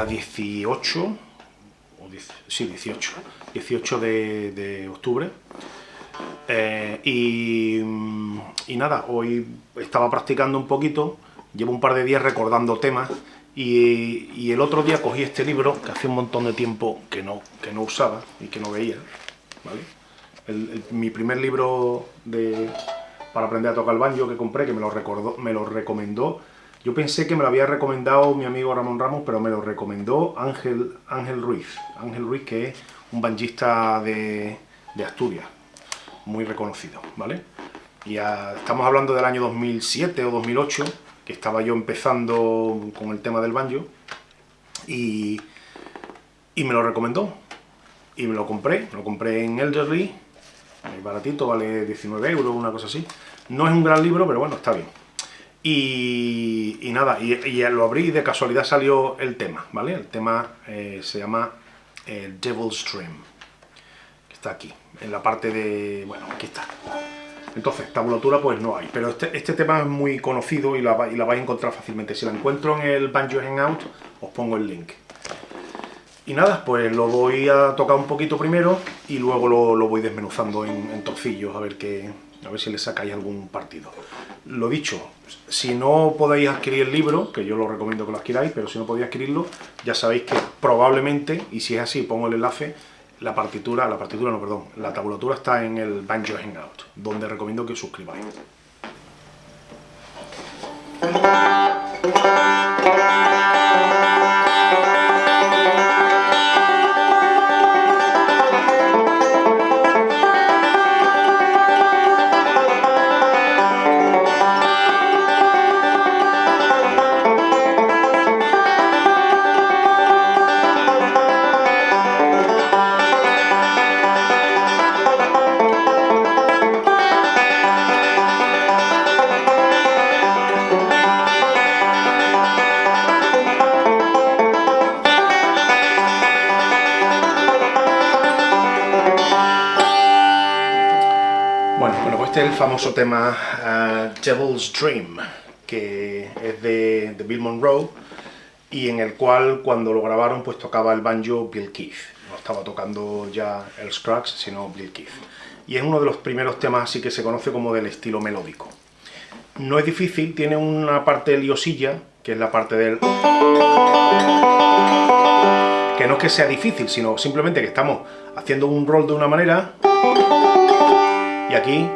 Hoy es día 18, o sí, 18, 18 de, octubre. Eh, y, nada, hoy estaba practicando un poquito, llevo un par de días recordando temas, y, el otro día cogí este libro, que hace un montón de tiempo que no, que no usaba y que no veía, mi primer libro de, para aprender a tocar el banjo que compré, que me lo, recordó, me lo recomendó yo pensé que me lo había recomendado mi amigo Ramón Ramos, pero me lo recomendó Ángel, Ángel Ruiz. Ángel Ruiz, que es un banjista de, Asturias, muy reconocido, ¿vale? Y estamos hablando del año 2007 o 2008, que estaba yo empezando con el tema del banjo, y, y me lo recomendó. Y me lo compré, lo compré en Elderly, baratito, vale 19 euros, una cosa así. No es un gran libro, pero bueno, está bien. Y, nada, y, lo abrí y de casualidad salió el tema, ¿vale? El tema eh, se llama eh, Devil's Dream, está aquí, en la parte de... bueno, aquí está. Entonces, tabulatura pues no hay, pero este, este tema es muy conocido y la, y vais a encontrar fácilmente. Si la encuentro en el Banjo Hangout, os pongo el link. Y nada, pues lo voy a tocar un poquito primero y luego lo, voy desmenuzando en, trocillos a ver qué, a ver si le sacáis algún partido. Lo dicho, si no podéis adquirir el libro, que yo lo recomiendo que lo adquiráis, pero si no podéis adquirirlo, ya sabéis que probablemente, y si es así, pongo el enlace, la partitura, la partitura no, perdón, la tabulatura está en el Banjo Hangout, donde recomiendo que os suscribáis. Este es el famoso tema uh, Devil's Dream, que es de, Bill Monroe, y en el cual cuando lo grabaron pues tocaba el banjo Bill Keith. No estaba tocando ya el Scruggs, sino Bill Keith. Y es uno de los primeros temas así que se conoce como del estilo melódico. No es difícil, tiene una parte liosilla, que es la parte del... Que no es que sea difícil, sino simplemente que estamos haciendo un roll de una manera y aquí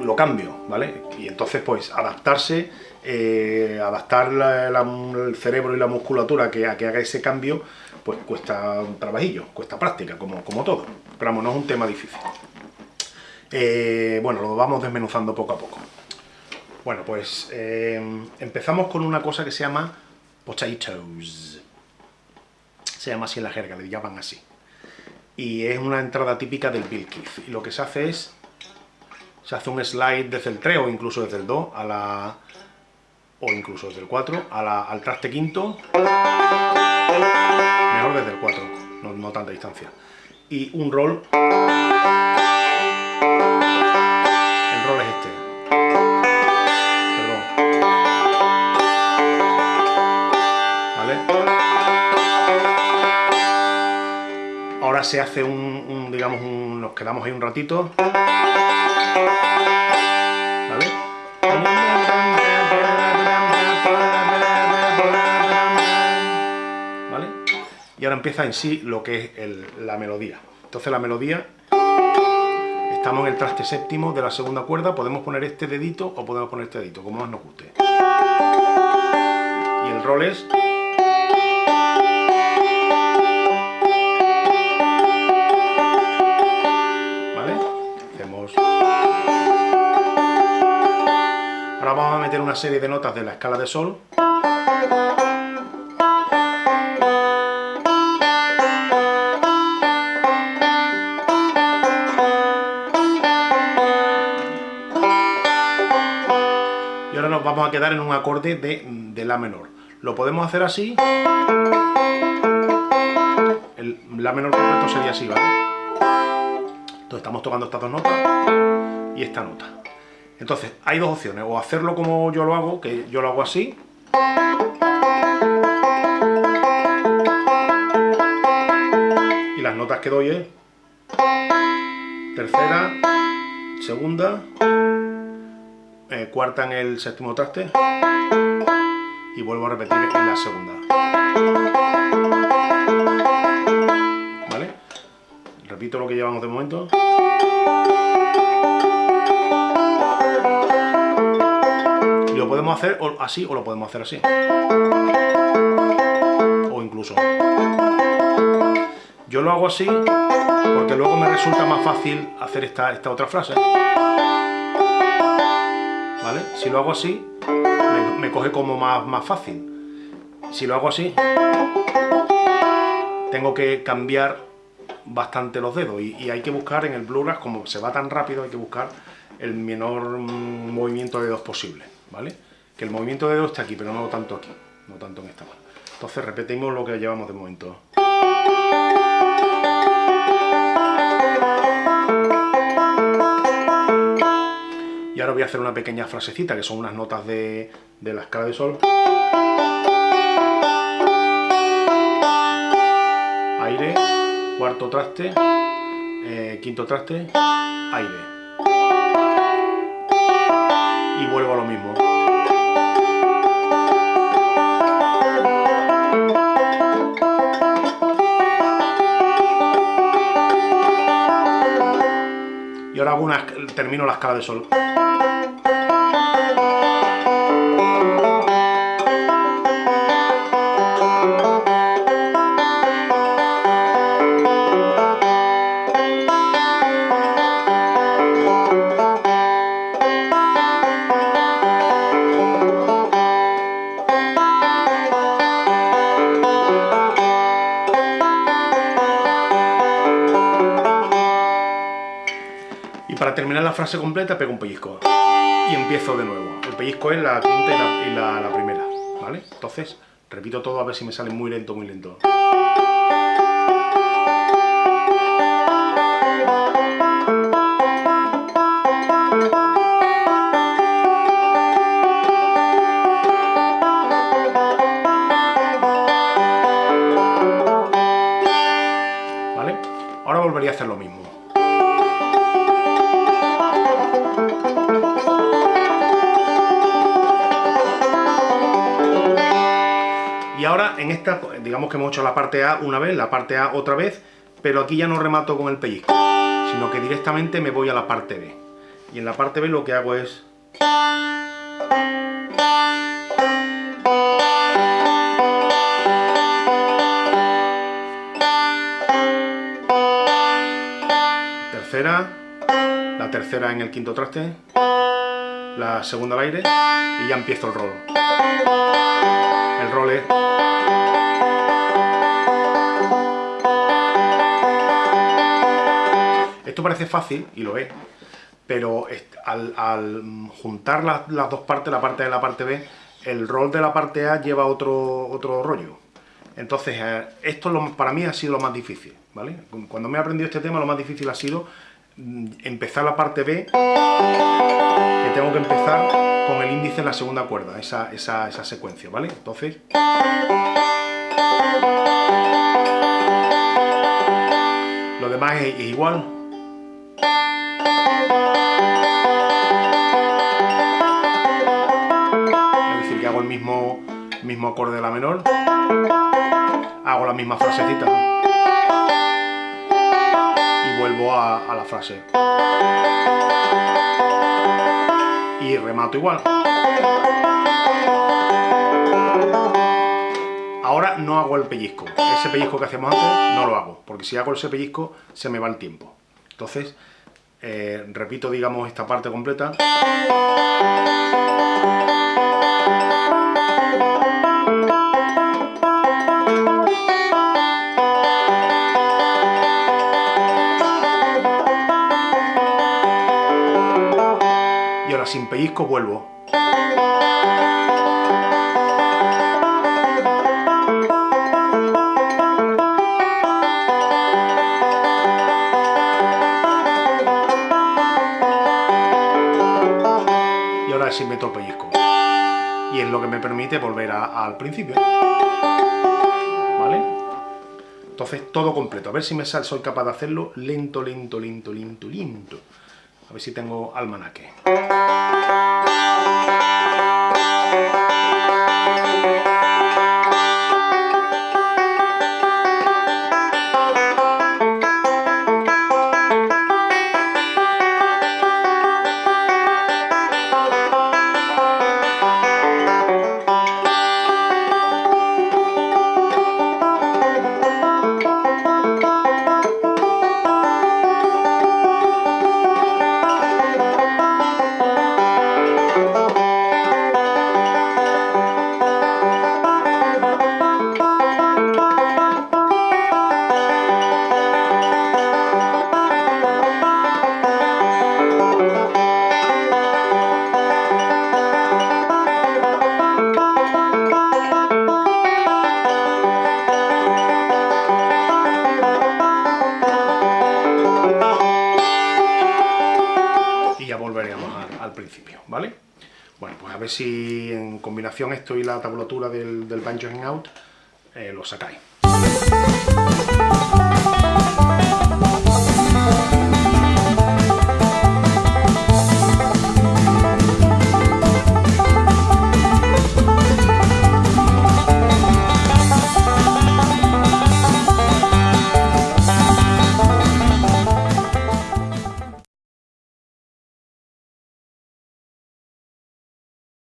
lo cambio, ¿vale? Y entonces, pues, adaptarse, eh, adaptar el cerebro y la musculatura que, a que haga ese cambio, pues cuesta un trabajillo, cuesta práctica, como, como todo. Pero vamos, no es un tema difícil. Eh, bueno, lo vamos desmenuzando poco a poco. Bueno, pues eh, empezamos con una cosa que se llama potatoes. Se llama así en la jerga, le llaman así. Y es una entrada típica del Bill Keith. Y lo que se hace es se hace un slide desde el 3 o incluso desde el 2 a la o incluso desde el 4 al traste quinto. Mejor desde el 4 no, tanta distancia. Y un roll. El roll es este. Perdón. ¿vale? ahora se hace un, digamos nos quedamos ahí un ratito ¿Vale? Y ahora empieza en sí lo que es la melodía. Entonces la melodía, estamos en el traste séptimo de la segunda cuerda, podemos poner este dedito o podemos poner este dedito, como más nos guste. Y el rol es... una serie de notas de la escala de sol. Y ahora nos vamos a quedar en un acorde de, La menor. Lo podemos hacer así. El La menor completo sería así, ¿vale? Entonces estamos tocando estas dos notas y esta nota. Entonces, hay dos opciones, o hacerlo como yo lo hago, que yo lo hago así, y las notas que doy es tercera, segunda, eh, cuarta en el séptimo traste, y vuelvo a repetir en la segunda. ¿Vale? Repito lo que llevamos de momento. Podemos hacer así o lo podemos hacer así. O incluso. Yo lo hago así porque luego me resulta más fácil hacer esta, esta otra frase. ¿Vale? Si lo hago así, me, coge como más, más fácil. Si lo hago así, tengo que cambiar bastante los dedos y, hay que buscar en el Bluegrass, como se va tan rápido, hay que buscar el menor mm, movimiento de dedos posible, ¿vale? Que el movimiento de dedos está aquí, pero no tanto aquí, no tanto en esta mano. Entonces repetimos lo que llevamos de momento. Y ahora voy a hacer una pequeña frasecita, que son unas notas de, la escala de sol. Aire, cuarto traste, eh, quinto traste, aire. Vuelvo a lo mismo. Y ahora hago una, termino la escala de sol. La frase completa pego un pellizco y empiezo de nuevo. El pellizco es la quinta y la, primera, ¿vale? Entonces, repito todo a ver si me sale muy lento, muy lento. Y ahora en esta, digamos que hemos hecho la parte A una vez, la parte A otra vez, pero aquí ya no remato con el pellizco, sino que directamente me voy a la parte B. Y en la parte B lo que hago es... Tercera, la tercera en el quinto traste, la segunda al aire y ya empiezo el rol. El rol es... Esto parece fácil, y lo es, pero al, juntar las, dos partes, la parte A y la parte B, el rol de la parte A lleva otro, otro rollo. Entonces, eh, esto para mí ha sido lo más difícil, ¿vale? Cuando me he aprendido este tema, lo más difícil ha sido mm, empezar la parte B, que tengo que empezar con el índice en la segunda cuerda, esa, esa, esa secuencia, ¿vale? Entonces... Lo demás es igual, es decir, que hago el mismo, mismo acorde de la menor, hago la misma frasecita y vuelvo a, la frase. Remato igual. Ahora no hago el pellizco. Ese pellizco que hacemos antes no lo hago, porque si hago ese pellizco se me va el tiempo. Entonces, eh, repito, digamos, esta parte completa. Y ahora pellizco vuelvo. si meto el pellizco. Y es lo que me permite volver al principio. ¿Vale? Entonces todo completo, a ver si me sale, soy capaz de hacerlo lento, lento, lento, lento, lento. A ver si tengo almanaque. Ver si en combinación esto y la tablatura del, del Banjo Hangout eh, lo sacáis.